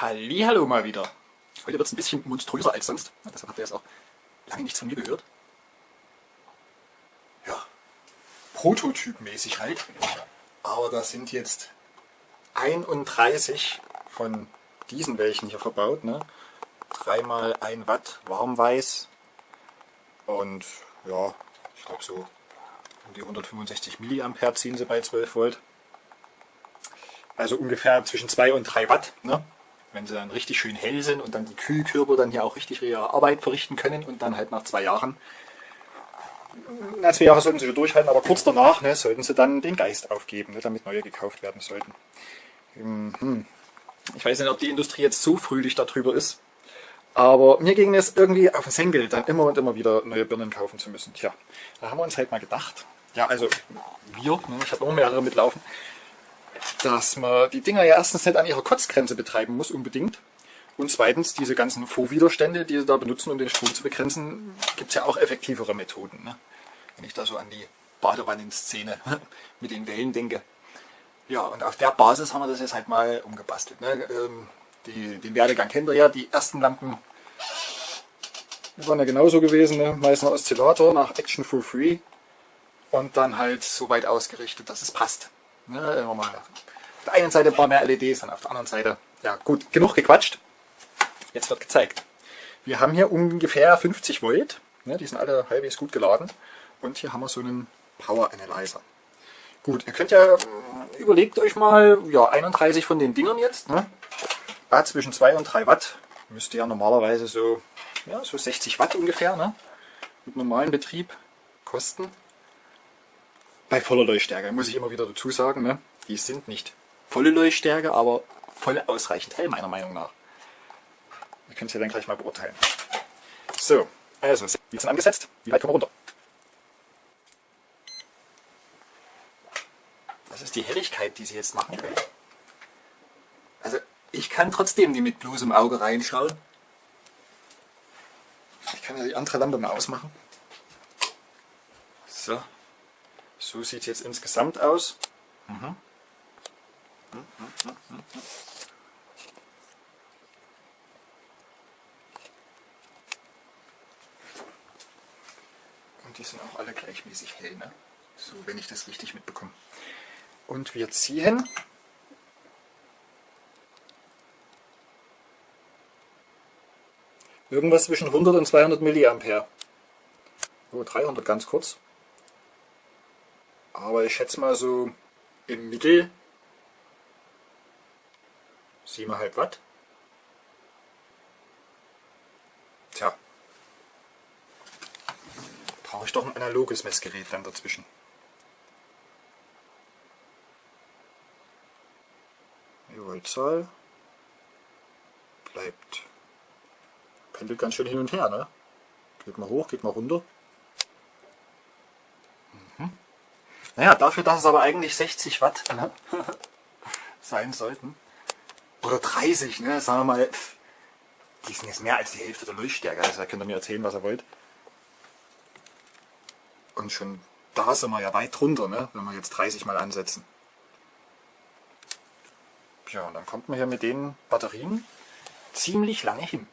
Hallo mal wieder. Heute wird es ein bisschen monströser als sonst. Deshalb habt ihr jetzt auch lange nichts von mir gehört. Ja, prototypmäßig halt. Aber da sind jetzt 31 von diesen welchen hier verbaut. Ne? 3 mal 1 Watt warmweiß und ja, ich glaube so um die 165 Milliampere ziehen sie bei 12 Volt. Also ungefähr zwischen 2 und 3 Watt. Ne? Wenn sie dann richtig schön hell sind und dann die Kühlkörper dann hier auch richtig ihre Arbeit verrichten können und dann halt nach zwei Jahren, na zwei Jahre sollten sie schon durchhalten, aber kurz danach ne, sollten sie dann den Geist aufgeben, ne, damit neue gekauft werden sollten. Hm. Ich weiß nicht, ob die Industrie jetzt so fröhlich darüber ist, aber mir ging es irgendwie auf den Senkel, dann immer und immer wieder neue Birnen kaufen zu müssen. Tja, da haben wir uns halt mal gedacht, ja also wir, ne, ich habe noch mehrere mitlaufen, dass man die Dinger ja erstens nicht an ihrer Kotzgrenze betreiben muss unbedingt. Und zweitens, diese ganzen Vorwiderstände, die sie da benutzen, um den Strom zu begrenzen, gibt es ja auch effektivere Methoden. Ne? Wenn ich da so an die Badewannenszene mit den Wellen denke. Ja, und auf der Basis haben wir das jetzt halt mal umgebastelt. Ne? Ähm, die, den Werdegang kennt ihr ja, die ersten Lampen waren ja genauso gewesen, ne? Meißner Oszillator nach Action for Free und dann halt so weit ausgerichtet, dass es passt. Ne, immer mal auf der einen Seite ein paar mehr LEDs, dann auf der anderen Seite, ja gut, genug gequatscht. Jetzt wird gezeigt. Wir haben hier ungefähr 50 Volt, ne, die sind alle halbwegs gut geladen. Und hier haben wir so einen Power Analyzer. Gut, ihr könnt ja, äh, überlegt euch mal, ja 31 von den Dingern jetzt, ne, ah, zwischen 2 und 3 Watt, müsste ja normalerweise so, ja, so 60 Watt ungefähr, ne, mit normalem Betrieb kosten bei voller Leuchtstärke, muss ich immer wieder dazu sagen, ne? die sind nicht volle Leuchtstärke, aber voll ausreichend hell meiner Meinung nach. Ihr könnt es ja dann gleich mal beurteilen. So, also, wie sind angesetzt? Wie weit kommen wir runter? Das ist die Helligkeit, die sie jetzt machen. Also, ich kann trotzdem die mit bloßem Auge reinschauen. Ich kann ja die andere Lampe mal ausmachen. So, so sieht es jetzt insgesamt aus. Mhm. Und die sind auch alle gleichmäßig hell, ne? so wenn ich das richtig mitbekomme. Und wir ziehen irgendwas zwischen 100 und 200 Milliampere. So, 300 ganz kurz. Aber ich schätze mal so im Mittel 7,5 Watt. Tja, brauche ich doch ein analoges Messgerät dann dazwischen. Die Voltzahl bleibt, pendelt ganz schön hin und her, ne? Geht mal hoch, geht mal runter. Naja, dafür, dass es aber eigentlich 60 Watt ne, sein sollten, oder 30, ne, sagen wir mal, die sind jetzt mehr als die Hälfte der Leuchtstärke, also da könnt ihr mir erzählen, was ihr wollt. Und schon da sind wir ja weit drunter, ne, wenn wir jetzt 30 mal ansetzen. Ja, und dann kommt man hier mit den Batterien ziemlich lange hin.